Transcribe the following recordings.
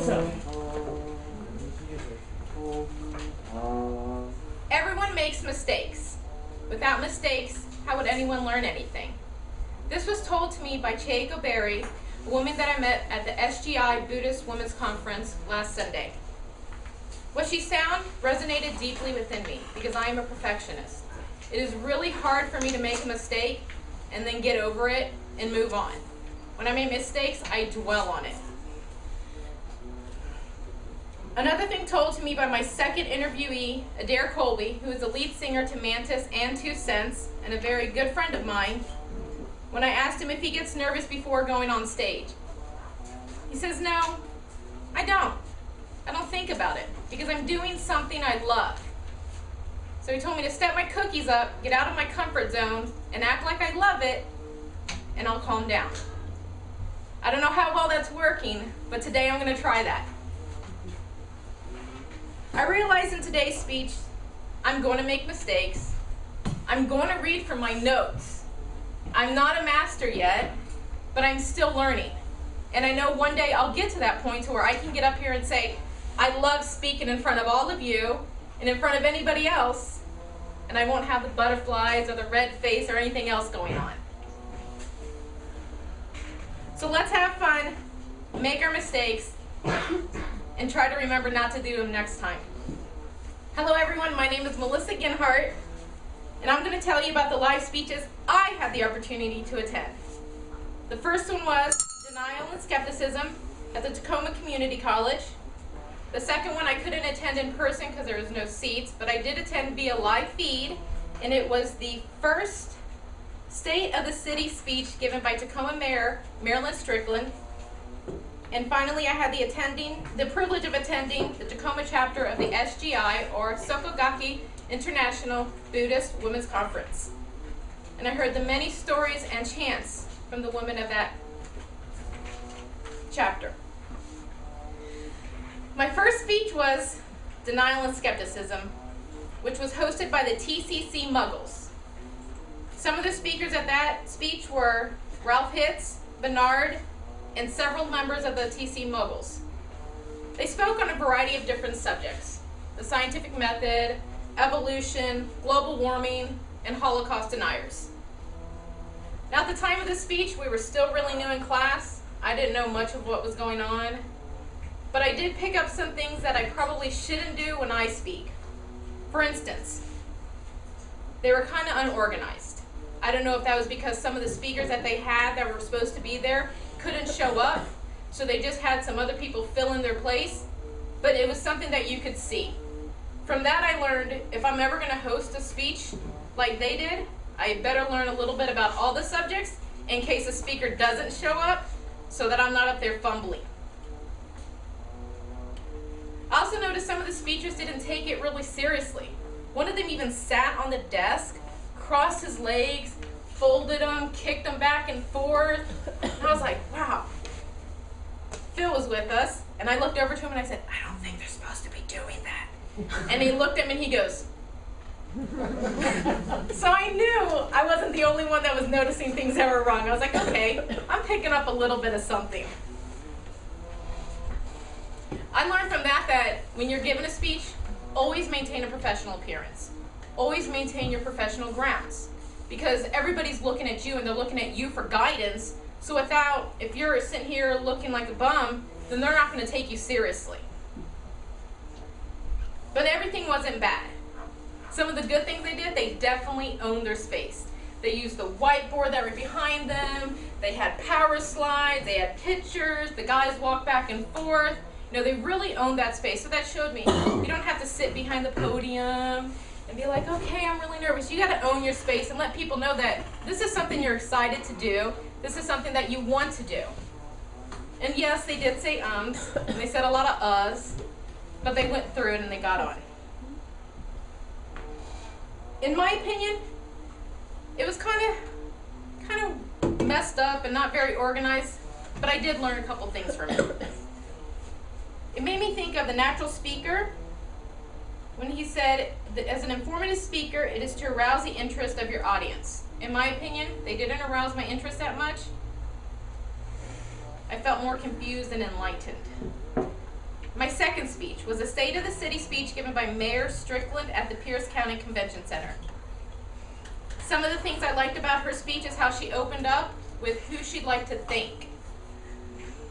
Melissa. Everyone makes mistakes. Without mistakes, how would anyone learn anything? This was told to me by Chieko Berry, a woman that I met at the SGI Buddhist Women's Conference last Sunday. What she found resonated deeply within me because I am a perfectionist. It is really hard for me to make a mistake and then get over it and move on. When I make mistakes, I dwell on it. Another thing told to me by my second interviewee, Adair Colby, who is the lead singer to Mantis and Two Cents, and a very good friend of mine, when I asked him if he gets nervous before going on stage. He says, no, I don't. I don't think about it because I'm doing something I love. So he told me to step my cookies up, get out of my comfort zone, and act like I love it, and I'll calm down. I don't know how well that's working, but today I'm going to try that. I realize in today's speech, I'm going to make mistakes. I'm going to read from my notes. I'm not a master yet, but I'm still learning. And I know one day I'll get to that point to where I can get up here and say, I love speaking in front of all of you and in front of anybody else, and I won't have the butterflies or the red face or anything else going on. So let's have fun, make our mistakes, and try to remember not to do them next time. Hello everyone, my name is Melissa Ginhart, and I'm going to tell you about the live speeches I had the opportunity to attend. The first one was Denial and Skepticism at the Tacoma Community College. The second one I couldn't attend in person because there was no seats, but I did attend via live feed, and it was the first State of the City speech given by Tacoma Mayor Marilyn Strickland and finally, I had the attending, the privilege of attending the Tacoma chapter of the SGI, or Soka Gakkai International Buddhist Women's Conference. And I heard the many stories and chants from the women of that chapter. My first speech was Denial and Skepticism, which was hosted by the TCC Muggles. Some of the speakers at that speech were Ralph Hitz, Bernard, and several members of the TC Moguls. They spoke on a variety of different subjects, the scientific method, evolution, global warming, and Holocaust deniers. Now at the time of the speech, we were still really new in class. I didn't know much of what was going on, but I did pick up some things that I probably shouldn't do when I speak. For instance, they were kind of unorganized. I don't know if that was because some of the speakers that they had that were supposed to be there couldn't show up, so they just had some other people fill in their place, but it was something that you could see. From that I learned if I'm ever going to host a speech like they did, I better learn a little bit about all the subjects in case a speaker doesn't show up so that I'm not up there fumbling. I also noticed some of the speakers didn't take it really seriously. One of them even sat on the desk, crossed his legs, folded them, kicked them back and forth. I was like, wow. Phil was with us, and I looked over to him and I said, I don't think they're supposed to be doing that. And he looked at me and he goes, so I knew I wasn't the only one that was noticing things that were wrong. I was like, okay, I'm picking up a little bit of something. I learned from that that when you're giving a speech, always maintain a professional appearance. Always maintain your professional grounds because everybody's looking at you and they're looking at you for guidance. So without, if you're sitting here looking like a bum, then they're not going to take you seriously. But everything wasn't bad. Some of the good things they did, they definitely owned their space. They used the whiteboard that were behind them. They had power slides. They had pictures. The guys walked back and forth. You know, they really owned that space. So that showed me you don't have to sit behind the podium and be like, okay, I'm really nervous. You got to own your space and let people know that this is something you're excited to do. This is something that you want to do. And yes, they did say ums, and they said a lot of uhs, but they went through it and they got on. In my opinion, it was kind of, kind of messed up and not very organized, but I did learn a couple things from it. It made me think of the natural speaker when he said, as an informative speaker, it is to arouse the interest of your audience. In my opinion, they didn't arouse my interest that much. I felt more confused and enlightened. My second speech was a State of the City speech given by Mayor Strickland at the Pierce County Convention Center. Some of the things I liked about her speech is how she opened up with who she'd like to thank.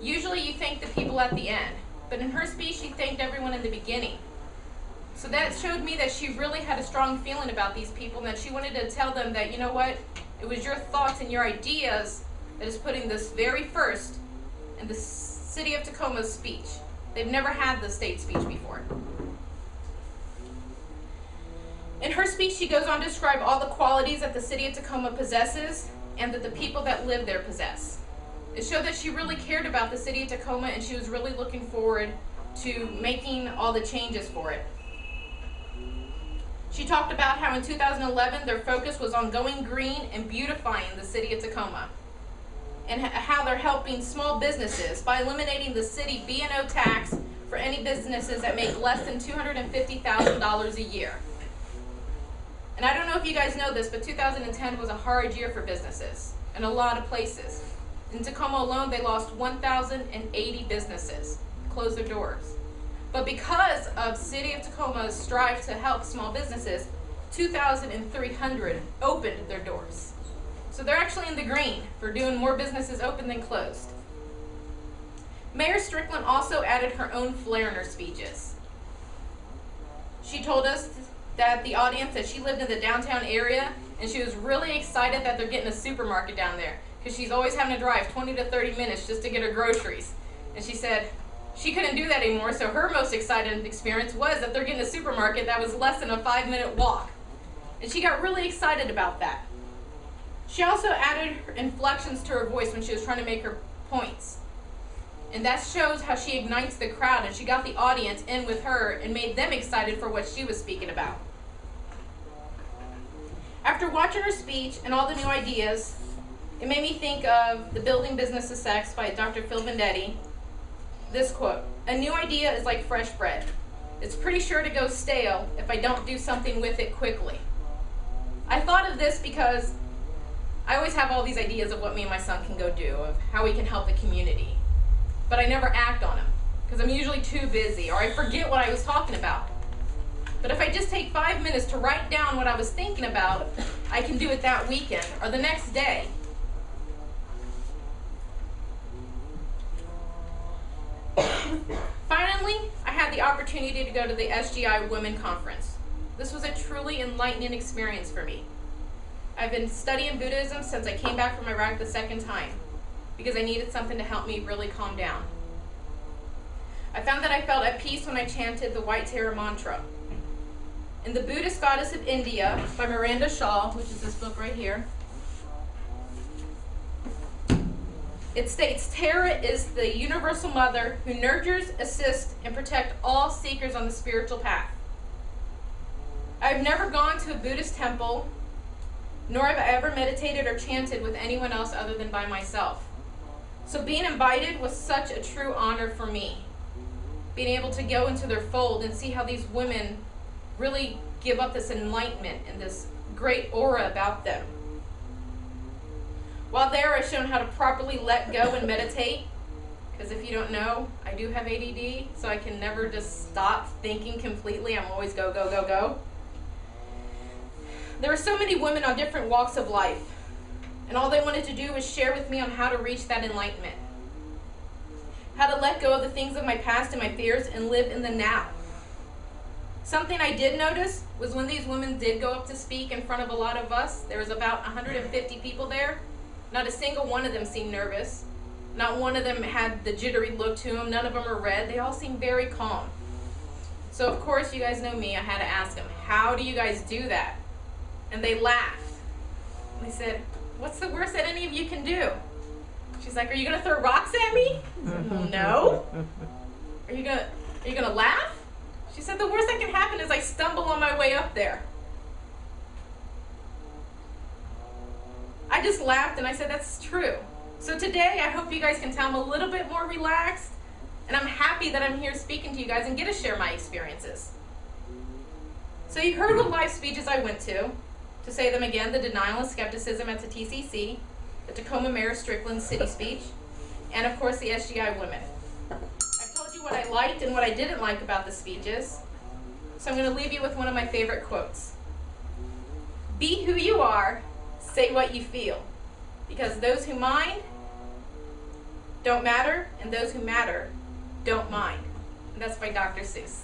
Usually you thank the people at the end, but in her speech she thanked everyone in the beginning. So that showed me that she really had a strong feeling about these people and that she wanted to tell them that, you know what, it was your thoughts and your ideas that is putting this very first in the city of Tacoma's speech. They've never had the state speech before. In her speech, she goes on to describe all the qualities that the city of Tacoma possesses and that the people that live there possess. It showed that she really cared about the city of Tacoma and she was really looking forward to making all the changes for it. She talked about how in 2011 their focus was on going green and beautifying the city of Tacoma and how they're helping small businesses by eliminating the city B&O tax for any businesses that make less than $250,000 a year. And I don't know if you guys know this, but 2010 was a hard year for businesses in a lot of places. In Tacoma alone, they lost 1,080 businesses, closed their doors. But because of City of Tacoma's strive to help small businesses, 2,300 opened their doors. So they're actually in the green for doing more businesses open than closed. Mayor Strickland also added her own flair in her speeches. She told us that the audience that she lived in the downtown area and she was really excited that they're getting a supermarket down there because she's always having to drive 20 to 30 minutes just to get her groceries. And she said, she couldn't do that anymore, so her most exciting experience was that they're getting a supermarket that was less than a five minute walk. And she got really excited about that. She also added inflections to her voice when she was trying to make her points. And that shows how she ignites the crowd and she got the audience in with her and made them excited for what she was speaking about. After watching her speech and all the new ideas, it made me think of The Building Business of Sex by Dr. Phil Vendetti this quote, a new idea is like fresh bread. It's pretty sure to go stale if I don't do something with it quickly. I thought of this because I always have all these ideas of what me and my son can go do, of how we can help the community. But I never act on them because I'm usually too busy or I forget what I was talking about. But if I just take five minutes to write down what I was thinking about, I can do it that weekend or the next day Finally, I had the opportunity to go to the SGI Women Conference. This was a truly enlightening experience for me. I've been studying Buddhism since I came back from Iraq the second time because I needed something to help me really calm down. I found that I felt at peace when I chanted the White Tara mantra. In The Buddhist Goddess of India by Miranda Shaw, which is this book right here, It states, Tara is the universal mother who nurtures, assists, and protects all seekers on the spiritual path. I've never gone to a Buddhist temple, nor have I ever meditated or chanted with anyone else other than by myself. So being invited was such a true honor for me. Being able to go into their fold and see how these women really give up this enlightenment and this great aura about them. While there, I've shown how to properly let go and meditate. Because if you don't know, I do have ADD, so I can never just stop thinking completely. I'm always go, go, go, go. There are so many women on different walks of life, and all they wanted to do was share with me on how to reach that enlightenment. How to let go of the things of my past and my fears and live in the now. Something I did notice was when these women did go up to speak in front of a lot of us, there was about 150 people there, not a single one of them seemed nervous. Not one of them had the jittery look to them. None of them are red. They all seem very calm. So of course, you guys know me. I had to ask them, how do you guys do that? And they laughed. They said, what's the worst that any of you can do? She's like, are you going to throw rocks at me? Said, no. Are you going to, are you going to laugh? She said, the worst that can happen is I stumble on my way up there. I just laughed and I said, that's true. So today, I hope you guys can tell I'm a little bit more relaxed, and I'm happy that I'm here speaking to you guys and get to share my experiences. So you heard the live speeches I went to. To say them again, the denial and skepticism at the TCC, the Tacoma Mayor Strickland city speech, and of course the SGI women. I've told you what I liked and what I didn't like about the speeches. So I'm going to leave you with one of my favorite quotes. Be who you are, say what you feel. Because those who mind don't matter, and those who matter don't mind. And that's by Dr. Seuss.